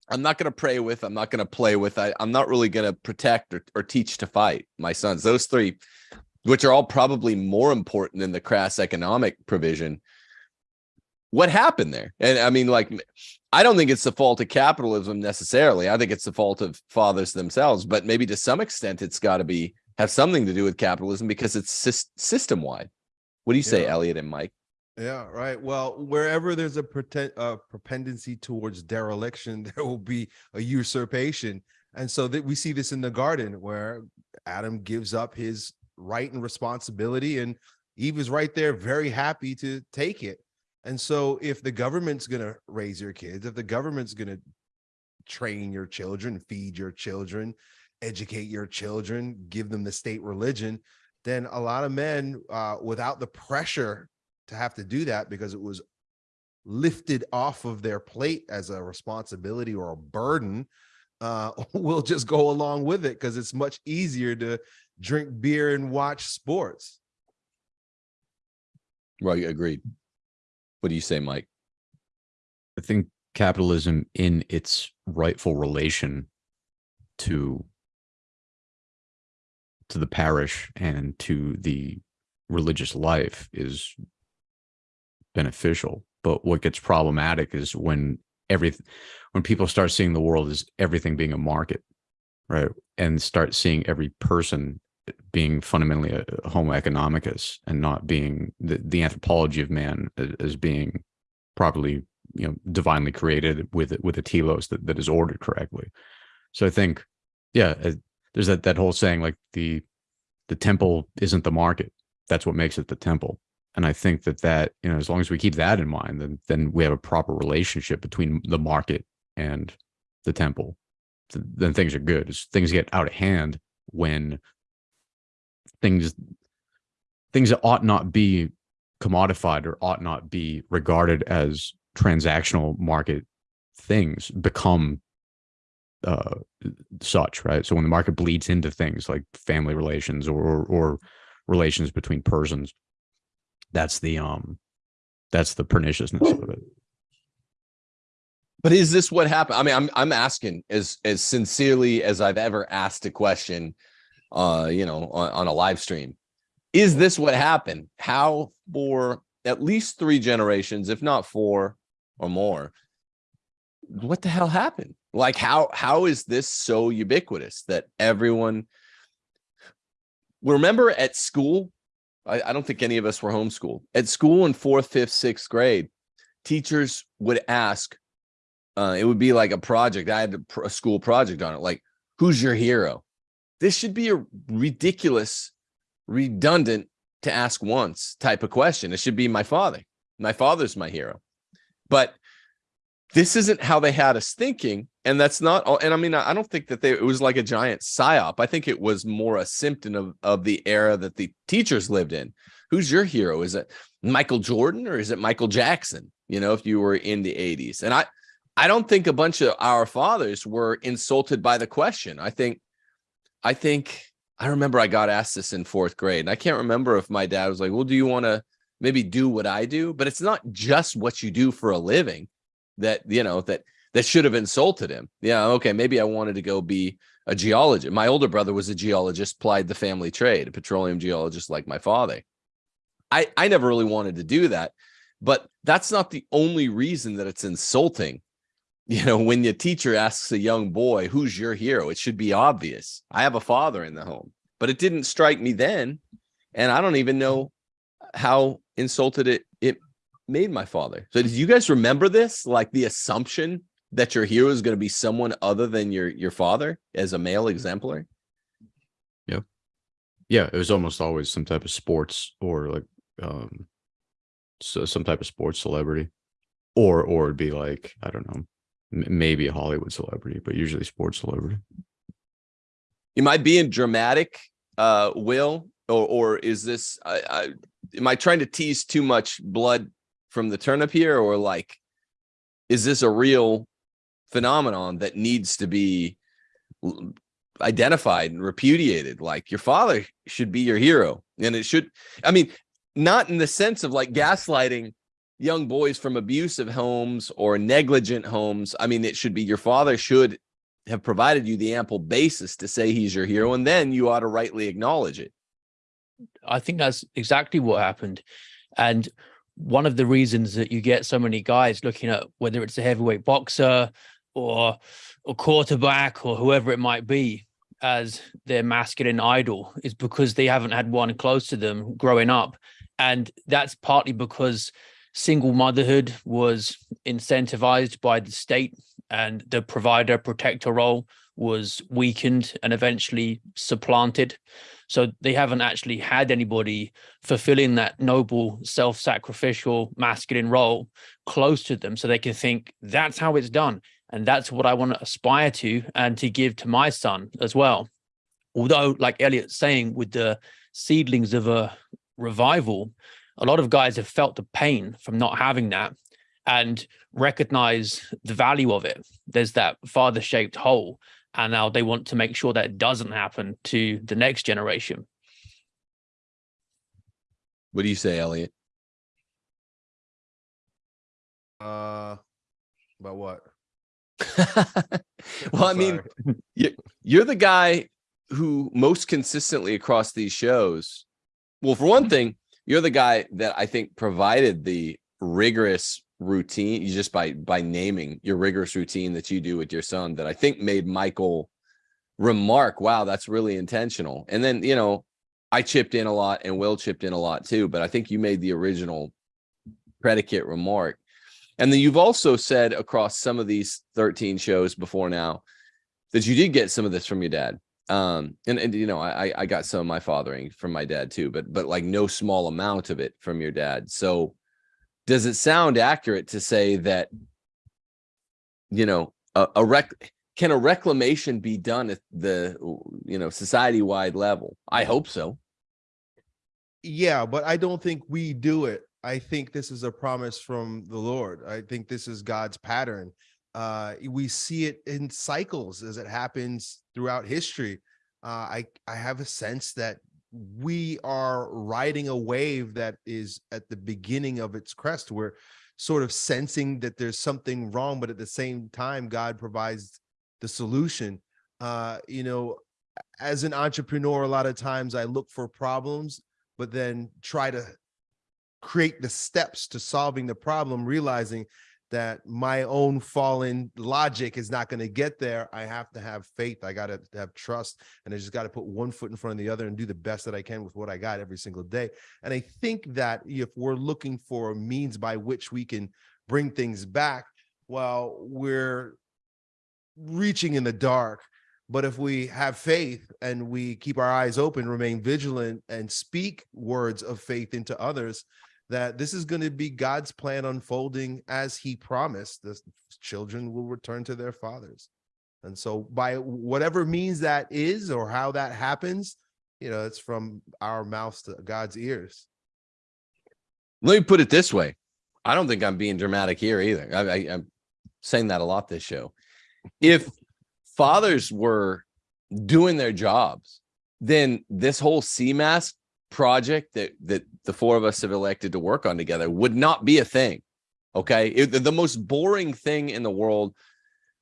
I'm not going to pray with, I'm not going to play with, I, I'm not really going to protect or, or teach to fight my sons. Those three, which are all probably more important than the crass economic provision. What happened there? And I mean, like, I don't think it's the fault of capitalism necessarily. I think it's the fault of fathers themselves, but maybe to some extent it's got to be have something to do with capitalism because it's system wide. What do you say, Yeah. Elliot and Mike? Yeah, right. Well, wherever there's a pretend, uh, propendency towards dereliction, [laughs] there will be a usurpation. And so that we see this in the garden where Adam gives up his right and responsibility and Eve is right there very happy to take it. And so if the government's going to raise your kids, if the government's going to train your children, feed your children, educate your children, give them the state religion, then a lot of men uh, without the pressure to have to do that because it was lifted off of their plate as a responsibility or a burden uh [laughs] will just go along with it because it's much easier to drink beer and watch sports Right, agreed. What do you say, Mike? I think capitalism in its rightful relation to to the parish and to the religious life is beneficial. But what gets problematic is when every when people start seeing the world as everything being a market, right? And start seeing every person being fundamentally a, homo economicus and not being the, the anthropology of man as, being properly you know divinely created with with a telos that, that is ordered correctly. So i think yeah uh, there's that that whole saying like the the temple isn't the market. That's what makes it the temple. And i think that that you know as long as we keep that in mind then then we have a proper relationship between the market and the temple. Th- then things are good. As things get out of hand when things things that ought not be commodified or ought not be regarded as transactional market things become uh such right so when the market bleeds into things like family relations or or, or relations between persons that's the um that's the perniciousness of it But is this what happened? I mean, I'm I'm asking as as sincerely as I've ever asked a question, uh, you know, on, on a live stream. Is this what happened? How for at least three generations, if not four or more, what the hell happened? Like how how is this so ubiquitous that everyone remember at school? I, I don't think any of us were homeschooled. At school in fourth, fifth, sixth grade, teachers would ask, uh, it would be like a project. I had a, a school project on it. Like, who's your hero? This should be a ridiculous, redundant to ask once type of question. It should be my father. My father's my hero. But this isn't how they had us thinking. And that's not all. And I mean, I don't think that they, it was like a giant psyop. I think it was more a symptom of, of the era that the teachers lived in. Who's your hero? Is it Michael Jordan or is it Michael Jackson? You know, if you were in the 80s. And I, I don't think a bunch of our fathers were insulted by the question. I think, I think, I remember I got asked this in fourth grade, and I can't remember if my dad was like, "Well, do you want to maybe do what I do?" But it's not just what you do for a living that you know that that should have insulted him. Yeah, okay, maybe I wanted to go be a geologist. My older brother was a geologist, plied the family trade, a petroleum geologist like my father. I I never really wanted to do that, but that's not the only reason that it's insulting you know, when your teacher asks a young boy, who's your hero? It should be obvious. I have a father in the home, but it didn't strike me then. And I don't even know how insulted it, it made my father. So did you guys remember this? Like the assumption that your hero is going to be someone other than your, your father as a male exemplar? yeah Yeah. it was almost always some type of sports or like um so some type of sports celebrity or or it'd be like i don't know maybe a hollywood celebrity but usually sports celebrity Am I being dramatic, uh, Will, or or is this? I, I am I trying to tease too much blood from the turnip here, or like, is this a real phenomenon that needs to be identified and repudiated? Like your father should be your hero, and it should. I mean, not in the sense of like gaslighting young boys from abusive homes or negligent homes. I mean, it should be your father should have provided you the ample basis to say he's your hero, and then you ought to rightly acknowledge it. I think that's exactly what happened. And one of the reasons that you get so many guys looking at whether it's a heavyweight boxer or a quarterback or whoever it might be as their masculine idol is because they haven't had one close to them growing up. And that's partly because single motherhood was incentivized by the state and the provider protector role was weakened and eventually supplanted. So they haven't actually had anybody fulfilling that noble, self-sacrificial masculine role close to them so they can think that's how it's done. And that's what I want to aspire to and to give to my son as well. Although, like Elliot's saying, with the seedlings of a revival, a lot of guys have felt the pain from not having that and recognize the value of it. There's that father shaped hole. And now they want to make sure that it doesn't happen to the next generation. What do you say, Elliot? Uh, about what? [laughs] well, I mean, [laughs] you're the guy who most consistently across these shows. Well, for one thing, you're the guy that I think provided the rigorous routine you just by by naming your rigorous routine that you do with your son that I think made Michael remark, wow, that's really intentional. And then, you know, I chipped in a lot and Will chipped in a lot too, but I think you made the original predicate remark. And then you've also said across some of these 13 shows before now that you did get some of this from your dad. Um, and, and you know, I, I got some of my fathering from my dad too, but but like no small amount of it from your dad. So does it sound accurate to say that, you know, a, a rec can a reclamation be done at the you know society-wide level? I hope so. Yeah, but I don't think we do it. I think this is a promise from the Lord. I think this is God's pattern. Uh, we see it in cycles as it happens throughout history. Uh, I I have a sense that we are riding a wave that is at the beginning of its crest. We're sort of sensing that there's something wrong, but at the same time, God provides the solution. Uh, you know, as an entrepreneur, a lot of times I look for problems, but then try to create the steps to solving the problem, realizing that my own fallen logic is not going to get there. I have to have faith. I got to have trust. And I just got to put one foot in front of the other and do the best that I can with what I got every single day. And I think that if we're looking for means by which we can bring things back, well, we're reaching in the dark. But if we have faith and we keep our eyes open, remain vigilant, and speak words of faith into others, that this is going to be God's plan unfolding as he promised. The children will return to their fathers. And so by whatever means that is or how that happens, you know, it's from our mouths to God's ears. Let me put it this way. I don't think I'm being dramatic here either. I, I, I'm saying that a lot this show. If fathers were doing their jobs, then this whole CMASC project that that the four of us have elected to work on together would not be a thing. Okay, It- the most boring thing in the world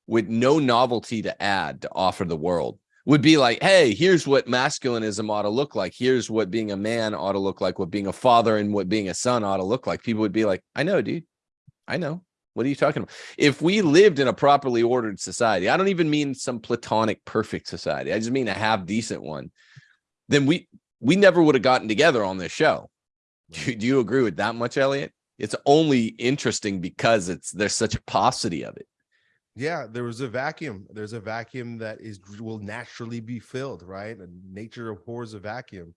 with no novelty to add to offer the world would be like, hey, here's what masculinism ought to look like. Here's what being a man ought to look like, what being a father and what being a son ought to look like. People would be like, I know, dude. I know. What are you talking about? If we lived in a properly ordered society, I don't even mean some platonic perfect society. I just mean a half decent one. Then we we never would have gotten together on this show. Do, do you agree with that much, Elliot? It's only interesting because it's there's such a paucity of it. Yeah, there was a vacuum. There's a vacuum that is will naturally be filled, right? And nature abhors a vacuum.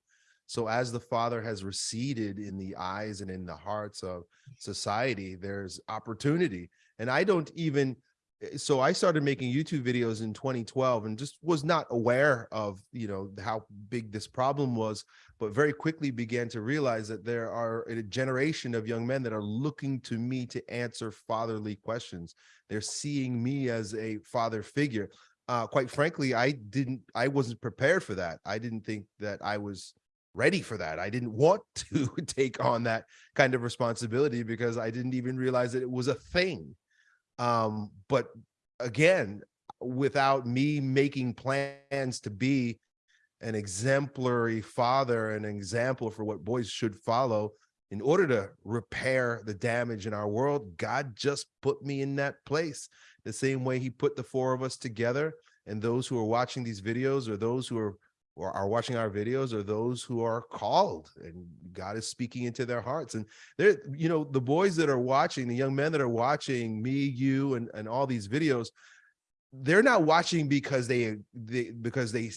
So as the father has receded in the eyes and in the hearts of society, there's opportunity. And I don't even so I started making YouTube videos in 2012 and just was not aware of, you know, how big this problem was, but very quickly began to realize that there are a generation of young men that are looking to me to answer fatherly questions. They're seeing me as a father figure. Uh, quite frankly, I didn't, I wasn't prepared for that. I didn't think that I was ready for that. I didn't want [laughs] to take on that kind of responsibility because I didn't even realize that it was a thing. Um, but again, without me making plans to be an exemplary father, an example for what boys should follow, in order to repair the damage in our world, God just put me in that place. The same way he put the four of us together and those who are watching these videos or those who are or are watching our videos or those who are called and God is speaking into their hearts. And there, you know, the boys that are watching, the young men that are watching me, you, and, and all these videos, they're not watching because they, they because they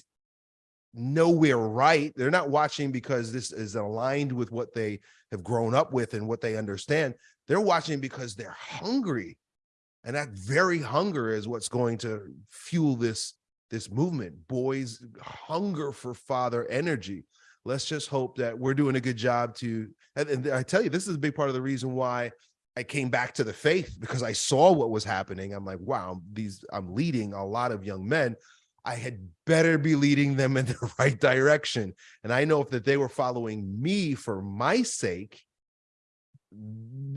know we're right. They're not watching because this is aligned with what they have grown up with and what they understand. They're watching because they're hungry. And that very hunger is what's going to fuel this, this movement. Boys hunger for father energy. Let's just hope that we're doing a good job to, and, I tell you, this is a big part of the reason why I came back to the faith because I saw what was happening. I'm like, wow, these I'm leading a lot of young men I had better be leading them in the [laughs] right direction. And I know if that they were following me for my sake,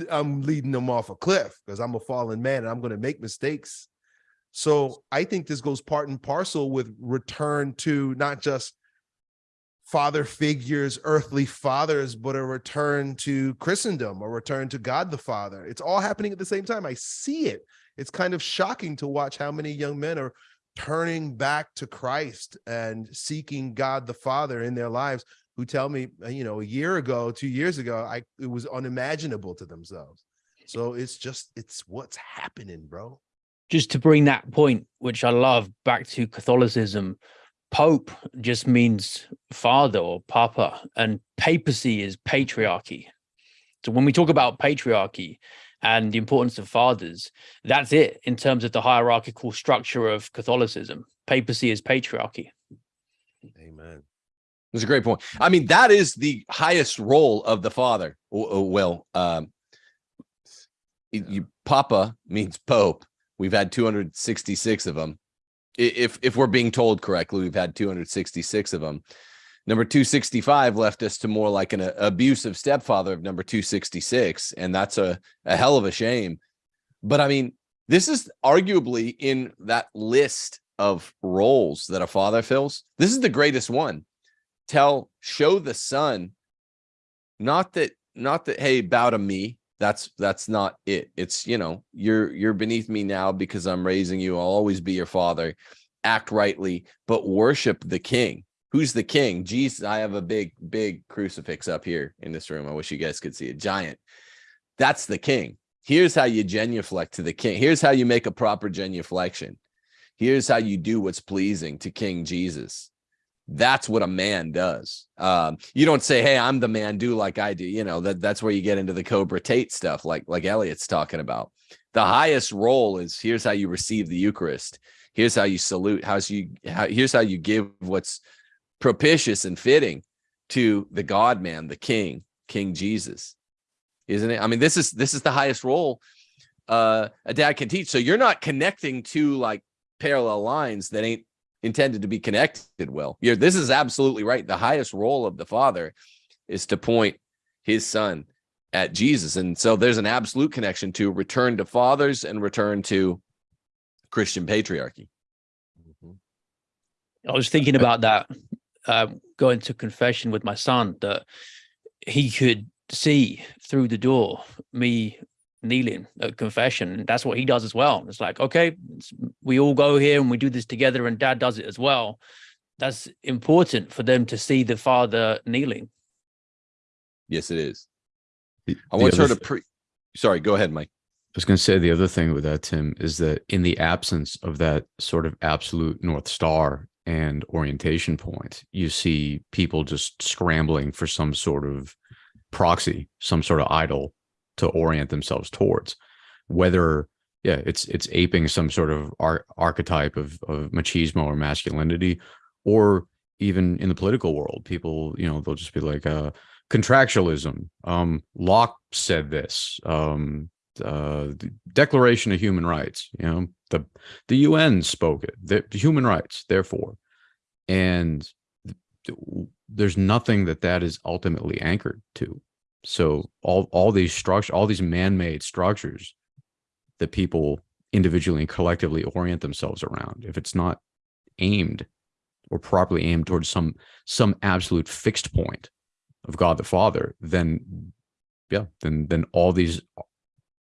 I'm leading them off a cliff because I'm a fallen man and I'm going to make mistakes. So I think this goes part and parcel with return to not just father figures, earthly fathers, but a return to Christendom, a return to God the Father. It's all happening at the same time. I see it. It's kind of shocking to watch how many young men are turning back to Christ and seeking God the Father in their lives who tell me, uh, you know, a year ago, two years ago, I it was unimaginable to themselves. So it's just it's what's happening, bro. Just to bring that point, which I love, back to Catholicism, Pope just means father or papa, and papacy is patriarchy. So when we talk about patriarchy, and the importance of fathers. That's it in terms of the hierarchical structure of Catholicism. Papacy is patriarchy. Amen. That's a great point. I mean, that is the highest role of the father. Well, um, you, Papa means Pope. We've had 266 of them. If if we're being told correctly, we've had 266 of them. Number 265 left us to more like an uh, abusive stepfather of number 266. And that's a, a hell of a shame. But I mean, this is arguably in that list of roles that a father fills. This is the greatest one. Tell, show the son, not that, not that, hey, bow to me. That's, that's not it. It's, you know, you're, you're beneath me now because I'm raising you. I'll always be your father. Act rightly, but worship the king who's the king? Jesus, I have a big, big crucifix up here in this room. I wish you guys could see it. Giant. That's the king. Here's how you genuflect to the king. Here's how you make a proper genuflection. Here's how you do what's pleasing to King Jesus. That's what a man does. Um, you don't say, "Hey, I'm the man. Do like I do." You know that that's where you get into the Cobra Tate stuff, like like Elliot's talking about. The highest role is here's how you receive the Eucharist. Here's how you salute. How's you? How, here's how you give what's propitious and fitting to the God man, the King, King Jesus, isn't it? I mean, this is this is the highest role uh, a dad can teach. So you're not connecting to like parallel lines that ain't intended to be connected well. You're, this is absolutely right. The highest role of the father is to point his son at Jesus. And so there's an absolute connection to return to fathers and return to Christian patriarchy. Mm-hmm. I was thinking about that uh, going to confession with my son that he could see through the door me kneeling at confession. And that's what he does as well. It's like okay it's, we all go here and we do this together and dad does it as well. That's important for them to see the father kneeling. Yes it is. The- i want her to pre sorry go ahead mike. I was going to say the other thing with that, Tim, is that in the absence of that sort of absolute North Star and orientation point, you see people just scrambling for some sort of proxy, some sort of idol to orient themselves towards. Whether, yeah, it's it's aping some sort of ar- archetype of of machismo or masculinity, or even in the political world, people, you know, they'll just be like, uh, contractualism. Um, Locke said this. Um, uh, Declaration of Human Rights. You know, the the UN spoke it. The, the human rights, therefore, and there's nothing that that is ultimately anchored to. So all all these structure, all these man-made structures that people individually and collectively orient themselves around, if it's not aimed or properly aimed towards some some absolute fixed point of God the Father, then yeah, then then all these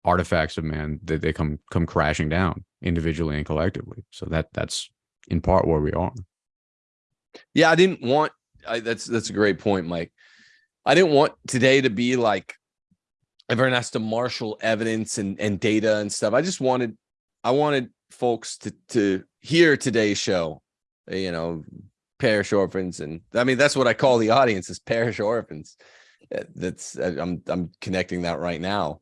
artifacts of man they, they come come crashing down individually and collectively. So that that's in part where we are. Yeah, I didn't want. I, that's that's a great point, Mike. I didn't want today to be like everyone has to marshal evidence and and data and stuff. I just wanted, I wanted folks to to hear today's show. You know, parish orphans, and I mean that's what I call the audience is parish orphans. Uh, That's I'm I'm connecting that right now.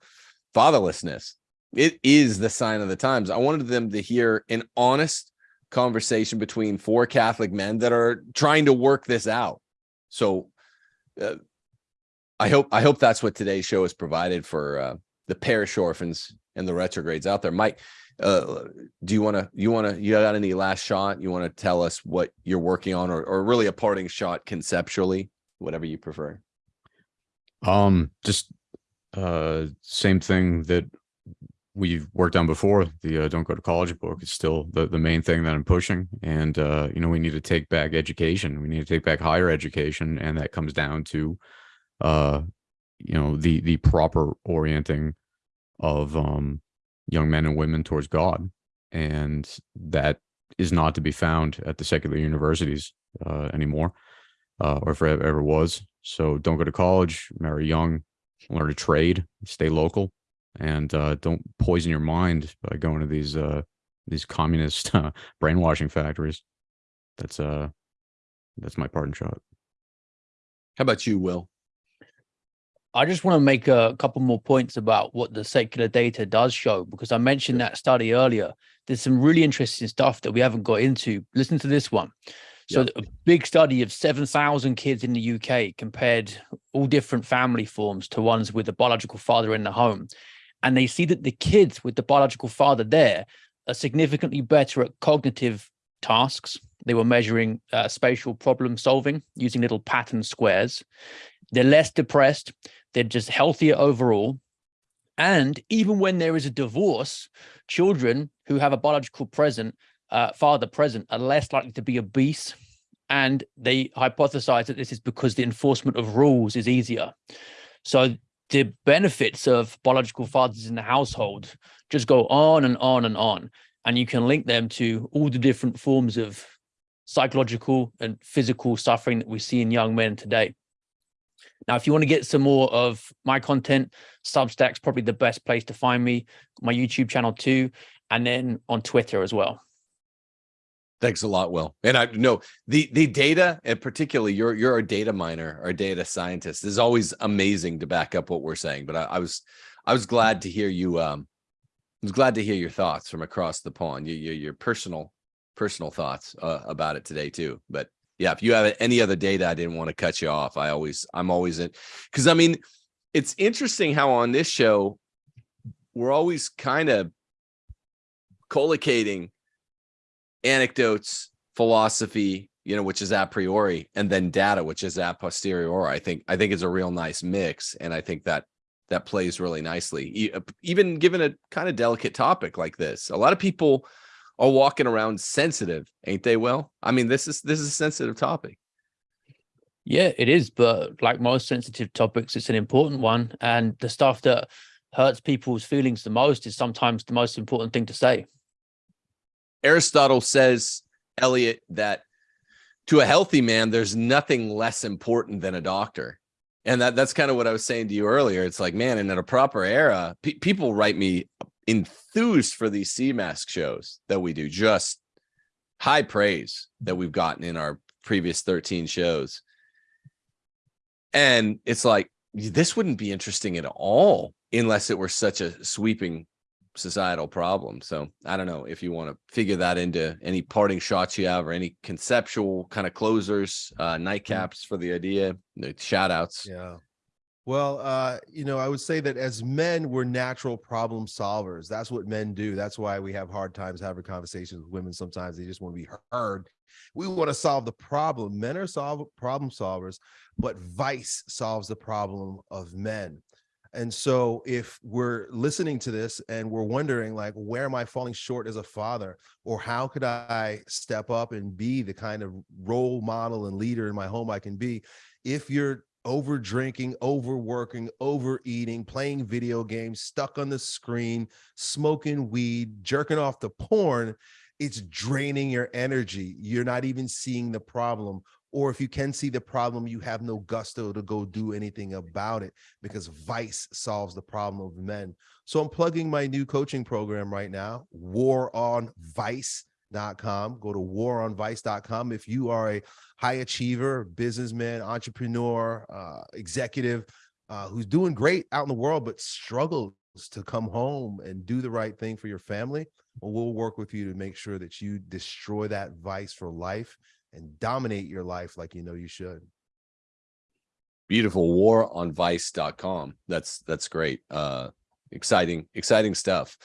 Fatherlessness. It is the sign of the times. I wanted them to hear an honest conversation between four Catholic men that are trying to work this out. So uh, I hope I hope that's what today's show has provided for uh, the parish orphans and the retrogrades out there. Mike, uh, do you want to you want to you got any last shot? You want to tell us what you're working on, or or really a parting shot conceptually, whatever you prefer. Um, just uh, same thing that we've worked on before. The uh, "Don't Go to College" book is still the the main thing that I'm pushing, and uh, you know we need to take back education. We need to take back higher education, and that comes down to, uh, you know, the the proper orienting of um young men and women towards God, and that is not to be found at the secular universities uh, anymore, uh, or if it ever was. So don't go to college, marry young, learn a trade, stay local, and uh, don't poison your mind by going to these uh, these communist [laughs] uh, brainwashing factories. That's uh that's my parting shot. How about you, Will? I just want to make a couple more points about what the secular data does show, because I mentioned that study earlier. There's some really interesting stuff that we haven't got into. Listen to this one. So Yeah. a big study of 7,000 kids in the UK compared all different family forms to ones with a biological father in the home. And they see that the kids with the biological father there are significantly better at cognitive tasks. They were measuring uh, spatial problem solving using little pattern squares. They're less depressed. They're just healthier overall. And even when there is a divorce, children who have a biological present, uh, father present are less likely to be obese. And they hypothesize that this is because the enforcement of rules is easier. So the benefits of biological fathers in the household just go on and on and on. And you can link them to all the different forms of psychological and physical suffering that we see in young men today. Now, if you want to get some more of my content, Substack's probably the best place to find me, my YouTube channel too, and then on Twitter as well. Thanks a lot, Will. And I know the the data, and particularly you're you're a data miner or data scientist, is always amazing to back up what we're saying. But I, I was I was glad to hear you. Um, I was glad to hear your thoughts from across the pond. Your your, your personal personal thoughts uh, about it today too. But yeah, if you have any other data, I didn't want to cut you off. I always I'm always in because I mean, it's interesting how on this show we're always kind of collocating anecdotes, philosophy, you know, which is a priori, and then data, which is a posteriori. I think I think it's a real nice mix, and I think that that plays really nicely. Uh, Even given a kind of delicate topic like this, a lot of people are walking around sensitive, ain't they? Well, I mean, this is this is a sensitive topic. Yeah, it is. But like most sensitive topics, it's an important one. And the stuff that hurts people's feelings the most is sometimes the most important thing to say. Aristotle says, Elliot, that to a healthy man, there's nothing less important than a doctor. And that that's kind of what I was saying to you earlier. It's like, man, and in a proper era, pe- people write me enthused for these CMASC shows that we do, just high praise that we've gotten in our previous 13 shows. And it's like, this wouldn't be interesting at all unless it were such a sweeping societal problem. So I don't know if you want to figure that into any parting shots you have or any conceptual kind of closers, uh, nightcaps for the idea, the shout outs. Yeah. Well, uh, you know, I would say that as men, we're natural problem solvers. That's what men do. That's why we have hard times having conversations with women. Sometimes they just want to be heard We want to solve the problem. Men are solve problem solvers, but vice solves the problem of men. And so if we're listening to this and we're wondering like, where am I falling short as a father? Or how could I step up and be the kind of role model and leader in my home I can be? If you're over drinking, overworking, overeating, playing video games, stuck on the screen, smoking weed, jerking off the porn, it's draining your energy. You're not even seeing the problem. Or if you can see the problem, you have no gusto to go do anything about it because vice solves the problem of men. So I'm plugging my new coaching program right now, waronvice.com. Go to waronvice.com. If you are a high achiever, businessman, entrepreneur, uh, executive uh, who's doing great out in the world, but struggles to come home and do the right thing for your family, well, we'll work with you to make sure that you destroy that vice for life and dominate your life like you know you should. Beautiful war on vice.com. That's that's great. Uh exciting, exciting stuff.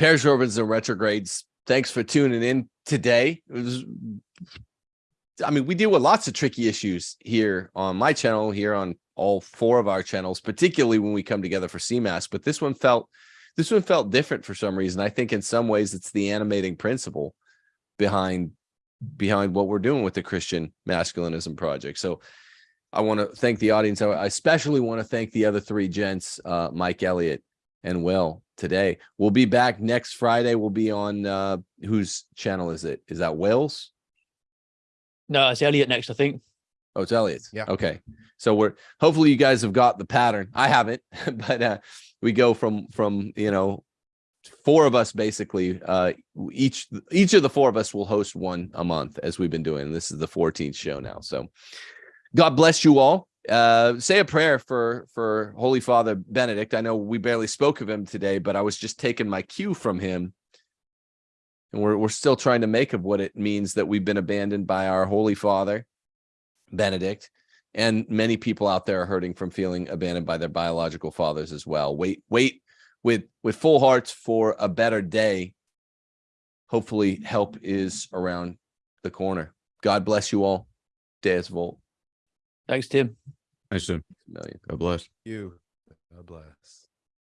Orbits, and retrogrades. Thanks for tuning in today. It was I mean, we deal with lots of tricky issues here on my channel, here on all four of our channels, particularly when we come together for CMASC. But this one felt this one felt different for some reason. I think in some ways it's the animating principle behind behind what we're doing with the Christian Masculinism Project. So I want to thank the audience. I especially want to thank the other three gents, uh, Mike Elliott and Will today. We'll be back next Friday. We'll be on uh, whose channel is it? Is that Will's? No, it's Elliot next, I think. Oh, it's Elliot's. Yeah. Okay. So we're hopefully you guys have got the pattern. I haven't, [laughs] but uh, we go from from you know four of us basically uh each each of the four of us will host one a month as we've been doing this is the 14th show now so god bless you all uh say a prayer for for holy father benedict. I know we barely spoke of him today but i was just taking my cue from him. And we're, we're still trying to make of what it means that we've been abandoned by our holy father benedict. And many people out there are hurting from feeling abandoned by their biological fathers as well. Wait wait with with full hearts for a better day. Hopefully help is around the corner. God bless you all. Deus vult Thanks, Tim. Nice to million God bless. You, God bless.